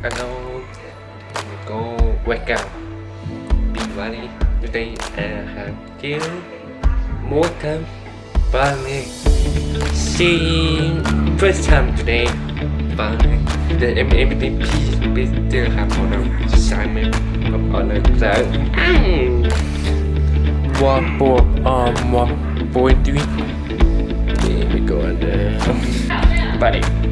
Hello, go welcome. Diwali. Today I have you more time Bali. See first time today. Bali. The MVP still have on a assignment on a cloud. One four um one four three. Here we go under Buddy.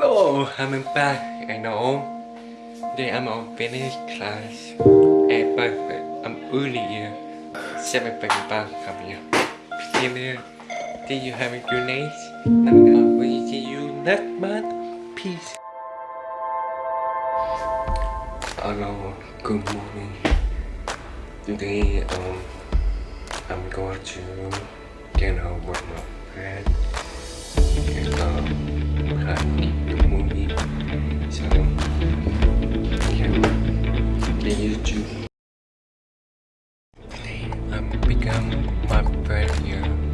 Hello, I'm back. I know. Today I'm on finish class. And but I'm earlier. 7.5 come here. See you. See you have a good night. And we see you next month. Peace. Hello, good morning. Today um I'm going to get out with my friend. Become my friend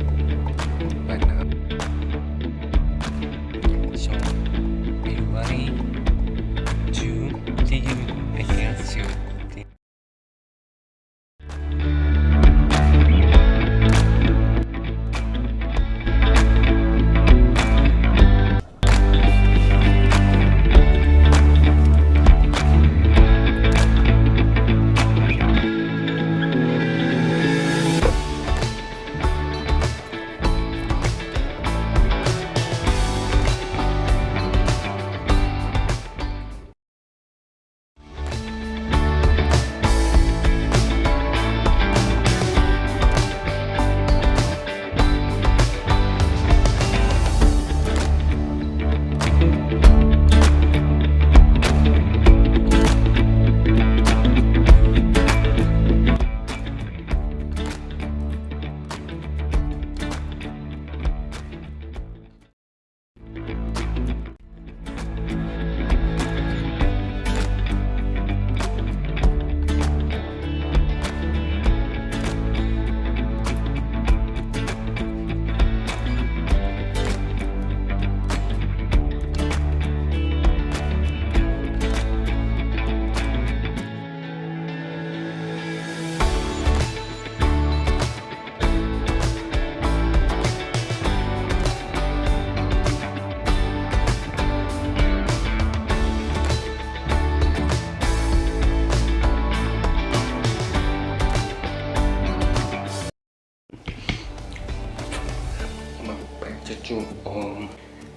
um,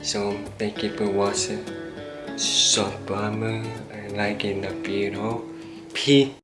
so thank you for watching short bomber and liking the video peace